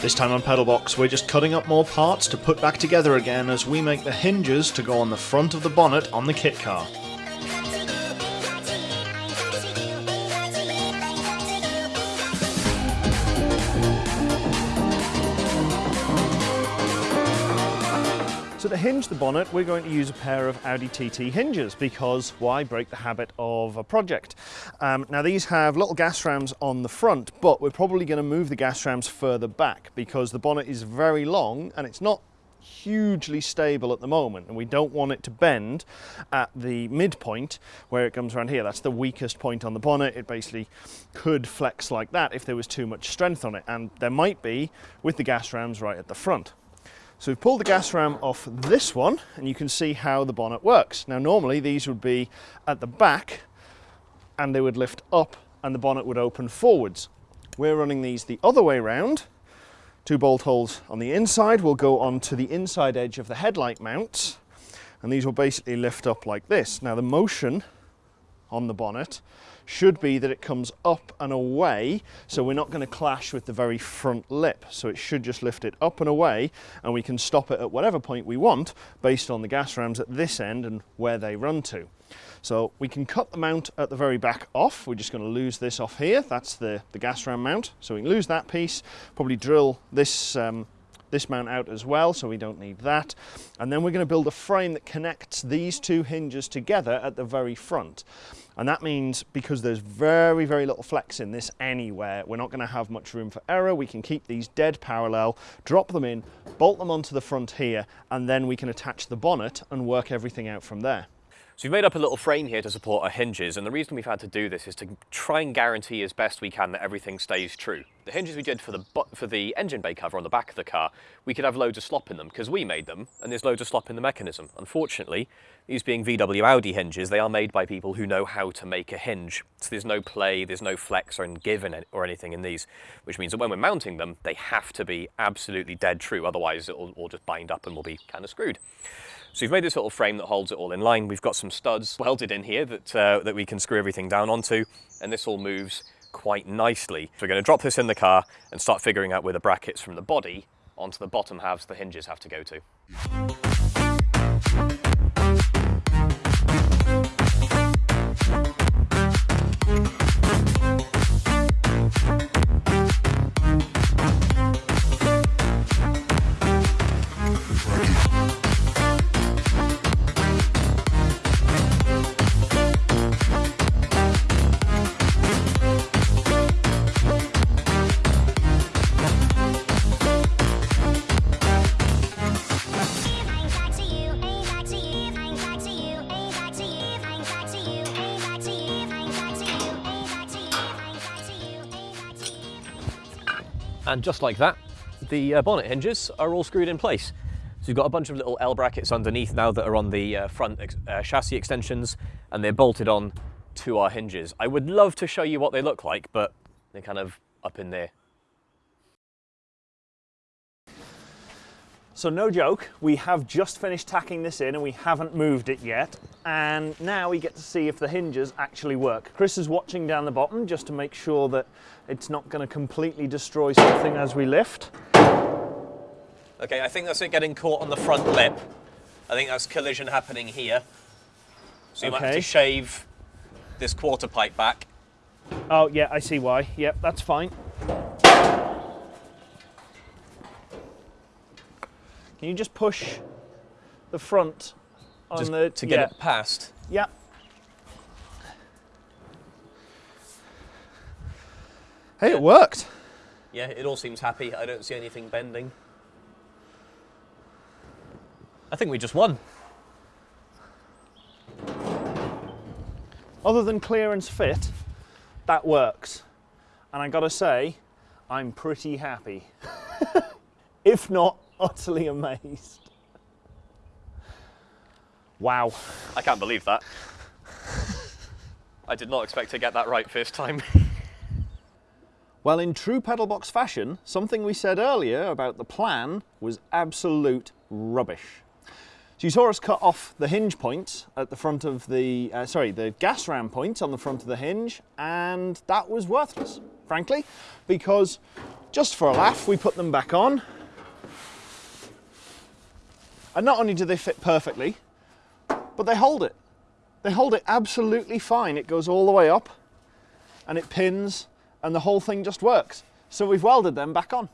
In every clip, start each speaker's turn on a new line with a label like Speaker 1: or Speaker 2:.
Speaker 1: This time on Pedalbox, we're just cutting up more parts to put back together again as we make the hinges to go on the front of the bonnet on the kit car. So to hinge the bonnet, we're going to use a pair of Audi TT hinges because why break the habit of a project? Um, now these have little gas rams on the front, but we're probably going to move the gas rams further back because the bonnet is very long and it's not hugely stable at the moment and we don't want it to bend at the midpoint where it comes around here. That's the weakest point on the bonnet. It basically could flex like that if there was too much strength on it and there might be with the gas rams right at the front. So we've pulled the gas ram off this one and you can see how the bonnet works. Now normally these would be at the back and they would lift up and the bonnet would open forwards. We're running these the other way round. Two bolt holes on the inside will go onto the inside edge of the headlight mounts and these will basically lift up like this. Now the motion on the bonnet should be that it comes up and away so we're not going to clash with the very front lip so it should just lift it up and away and we can stop it at whatever point we want based on the gas rams at this end and where they run to. So we can cut the mount at the very back off. We're just going to lose this off here. That's the, the gas ram mount. So we can lose that piece, probably drill this um, this mount out as well, so we don't need that. And then we're going to build a frame that connects these two hinges together at the very front. And that means because there's very, very little flex in this anywhere, we're not going to have much room for error. We can keep these dead parallel, drop them in, bolt them onto the front here, and then we can attach the bonnet and work everything out from there.
Speaker 2: So we've made up a little frame here to support our hinges, and the reason we've had to do this is to try and guarantee as best we can that everything stays true. The hinges we did for the for the engine bay cover on the back of the car, we could have loads of slop in them because we made them, and there's loads of slop in the mechanism. Unfortunately, these being VW Audi hinges, they are made by people who know how to make a hinge. So there's no play, there's no flex or give in it, or anything in these, which means that when we're mounting them, they have to be absolutely dead true, otherwise it'll all just bind up and we'll be kind of screwed. So we've made this little frame that holds it all in line. We've got some studs welded in here that, uh, that we can screw everything down onto, and this all moves quite nicely. So we're going to drop this in the car and start figuring out where the brackets from the body onto the bottom halves the hinges have to go to. And just like that, the uh, bonnet hinges are all screwed in place. So you've got a bunch of little L brackets underneath now that are on the uh, front ex uh, chassis extensions and they're bolted on to our hinges. I would love to show you what they look like, but they're kind of up in there.
Speaker 1: So no joke, we have just finished tacking this in and we haven't moved it yet. And now we get to see if the hinges actually work. Chris is watching down the bottom just to make sure that it's not going to completely destroy something as we lift.
Speaker 2: Okay, I think that's it getting caught on the front lip. I think that's collision happening here. So you okay. might have to shave this quarter pipe back.
Speaker 1: Oh yeah, I see why. Yep, that's fine. Can you just push the front on
Speaker 2: just
Speaker 1: the
Speaker 2: to get yeah. it past?
Speaker 1: Yeah. Hey, yeah. it worked.
Speaker 2: Yeah, it all seems happy. I don't see anything bending. I think we just won.
Speaker 1: Other than clearance fit, that works. And I gotta say, I'm pretty happy. if not utterly amazed. Wow.
Speaker 2: I can't believe that. I did not expect to get that right first time.
Speaker 1: well, in true Pedalbox fashion, something we said earlier about the plan was absolute rubbish. So you saw us cut off the hinge points at the front of the, uh, sorry, the gas ram points on the front of the hinge, and that was worthless frankly, because just for a laugh, we put them back on. And not only do they fit perfectly, but they hold it. They hold it absolutely fine. It goes all the way up and it pins and the whole thing just works. So we've welded them back on.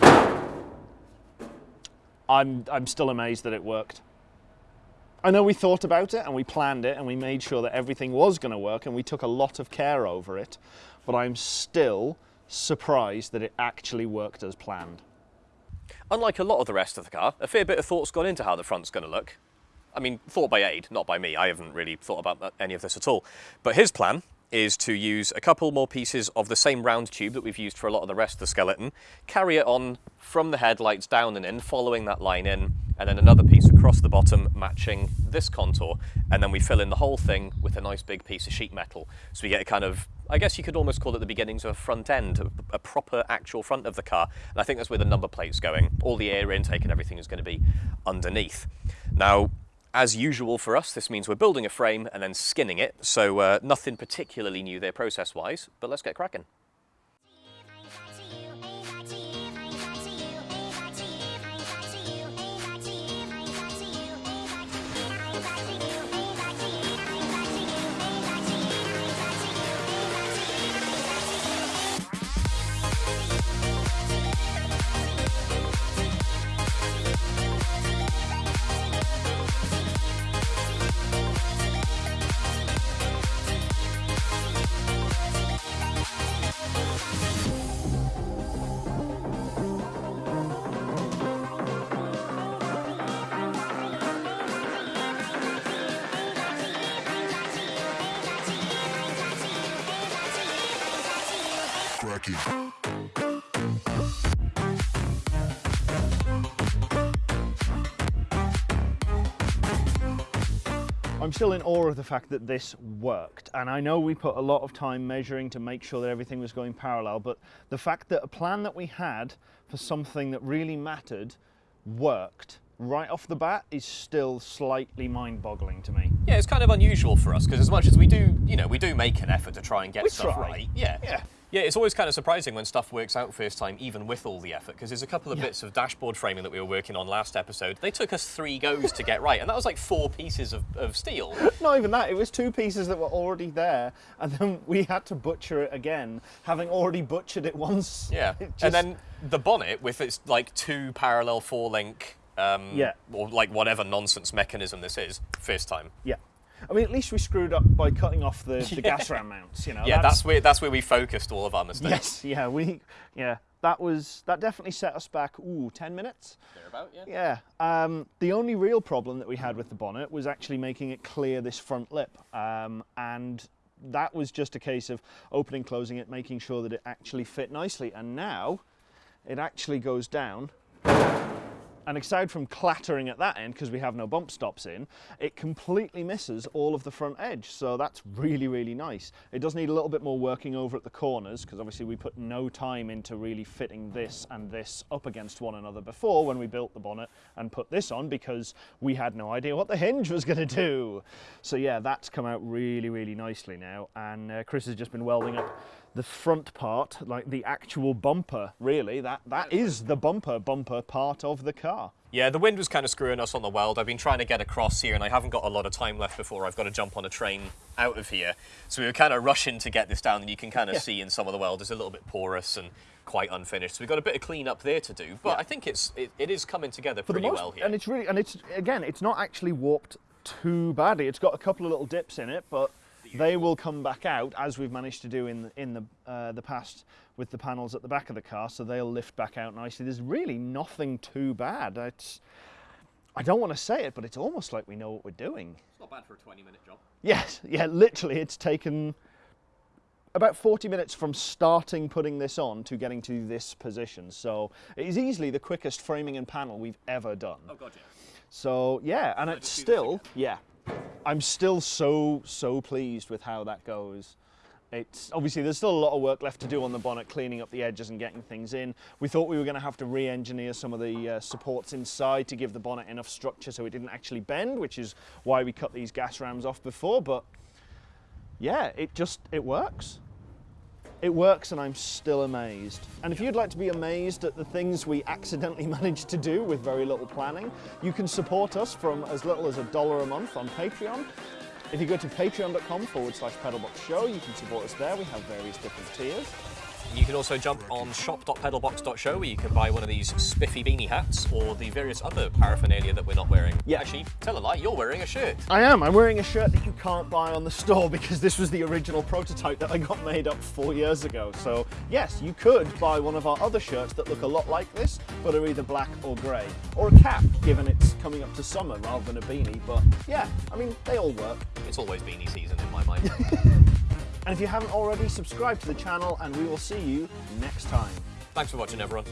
Speaker 1: I'm, I'm still amazed that it worked. I know we thought about it and we planned it and we made sure that everything was going to work and we took a lot of care over it, but I'm still surprised that it actually worked as planned.
Speaker 2: Unlike a lot of the rest of the car, a fair bit of thought's gone into how the front's going to look. I mean, thought by Aid, not by me. I haven't really thought about uh, any of this at all. But his plan is to use a couple more pieces of the same round tube that we've used for a lot of the rest of the skeleton, carry it on from the headlights down and in, following that line in, and then another piece across the bottom matching this contour, and then we fill in the whole thing with a nice big piece of sheet metal. So we get a kind of, I guess you could almost call it the beginnings of a front end, a proper actual front of the car, and I think that's where the number plate's going. All the air intake and everything is going to be underneath. Now, as usual for us, this means we're building a frame and then skinning it, so uh, nothing particularly new there process-wise, but let's get cracking.
Speaker 3: Cracking.
Speaker 1: I'm still in awe of the fact that this worked. And I know we put a lot of time measuring to make sure that everything was going parallel, but the fact that a plan that we had for something that really mattered worked right off the bat is still slightly mind-boggling to me.
Speaker 2: Yeah, it's kind of unusual for us because as much as we do, you know, we do make an effort to try and get
Speaker 1: We
Speaker 2: stuff
Speaker 1: try.
Speaker 2: right. Yeah.
Speaker 1: Yeah.
Speaker 2: Yeah, it's always kind of surprising when stuff works out first time, even with all the effort, because there's a couple of
Speaker 1: Yeah.
Speaker 2: bits of dashboard framing that we were working on last episode. They took us three goes to get right, and that was like four pieces of, of steel.
Speaker 1: Not even that, it was two pieces that were already there, and then we had to butcher it again, having already butchered it once.
Speaker 2: Yeah.
Speaker 1: It
Speaker 2: And then the bonnet with its like two parallel four link, um,
Speaker 1: Yeah.
Speaker 2: or like whatever nonsense mechanism this is, first time.
Speaker 1: Yeah. I mean, at least we screwed up by cutting off the, the gas ram mounts, you know.
Speaker 2: Yeah, that's where that's where we focused all of our mistakes.
Speaker 1: Yes, yeah, we, yeah, that was, that definitely set us back, ooh, 10 minutes?
Speaker 2: Thereabout, yeah.
Speaker 1: Yeah. Um, the only real problem that we had with the bonnet was actually making it clear this front lip. Um, and that was just a case of opening, closing it, making sure that it actually fit nicely. And now it actually goes down. And aside from clattering at that end, because we have no bump stops in, it completely misses all of the front edge. So that's really, really nice. It does need a little bit more working over at the corners, because obviously we put no time into really fitting this and this up against one another before when we built the bonnet and put this on, because we had no idea what the hinge was going to do. So yeah, that's come out really, really nicely now. And uh, Chris has just been welding up the front part, like the actual bumper, really. That That is the bumper, bumper part of the car.
Speaker 2: Yeah, the wind was kind of screwing us on the weld. I've been trying to get across here and I haven't got a lot of time left before I've got to jump on a train out of here. So we were kind of rushing to get this down and you can kind of
Speaker 1: Yeah.
Speaker 2: see in some of the weld it's a little bit porous and quite unfinished. So we've got a bit of clean up there to do, but I think it's it, it is coming together pretty
Speaker 1: most,
Speaker 2: well here.
Speaker 1: and it's really and it's again it's not actually warped too badly. It's got a couple of little dips in it, but they will come back out as we've managed to do in the, in the uh, the past with the panels at the back of the car. So they'll lift back out nicely. There's really nothing too bad. It's I don't want to say it, but it's almost like we know what we're doing.
Speaker 2: It's not bad for a 20 minute job.
Speaker 1: Yes, yeah, literally, it's taken about 40 minutes from starting putting this on to getting to this position. So it is easily the quickest framing and panel we've ever done.
Speaker 2: Oh god, yeah.
Speaker 1: So yeah, and it's
Speaker 2: do this
Speaker 1: still yeah, I'm still so so pleased with how that goes. It's obviously there's still a lot of work left to do on the bonnet, cleaning up the edges and getting things in. We thought we were going to have to re-engineer some of the uh, supports inside to give the bonnet enough structure so it didn't actually bend, which is why we cut these gas rams off before. But yeah, it just it works. It works and I'm still amazed. And if you'd like to be amazed at the things we accidentally managed to do with very little planning, you can support us from as little as a dollar a month on Patreon. If you go to patreon.com forward slash pedalbox show, you can support us there. We have various different tiers.
Speaker 2: You can also jump on shop.pedalbox.show where you can buy one of these spiffy beanie hats or the various other paraphernalia that we're not wearing.
Speaker 1: Yeah.
Speaker 2: Actually, tell a lie, you're wearing a shirt.
Speaker 1: I am. I'm wearing a shirt that you can't buy on the store because this was the original prototype that I got made up four years ago. So yes, you could buy one of our other shirts that look a lot like this, but are either black or grey. Or a cap, given it's coming up to summer rather than a beanie. But yeah, I mean, they all work.
Speaker 2: It's always beanie season in my mind.
Speaker 1: And if you haven't already, subscribe to the channel and we will see you next time.
Speaker 2: Thanks for watching, everyone.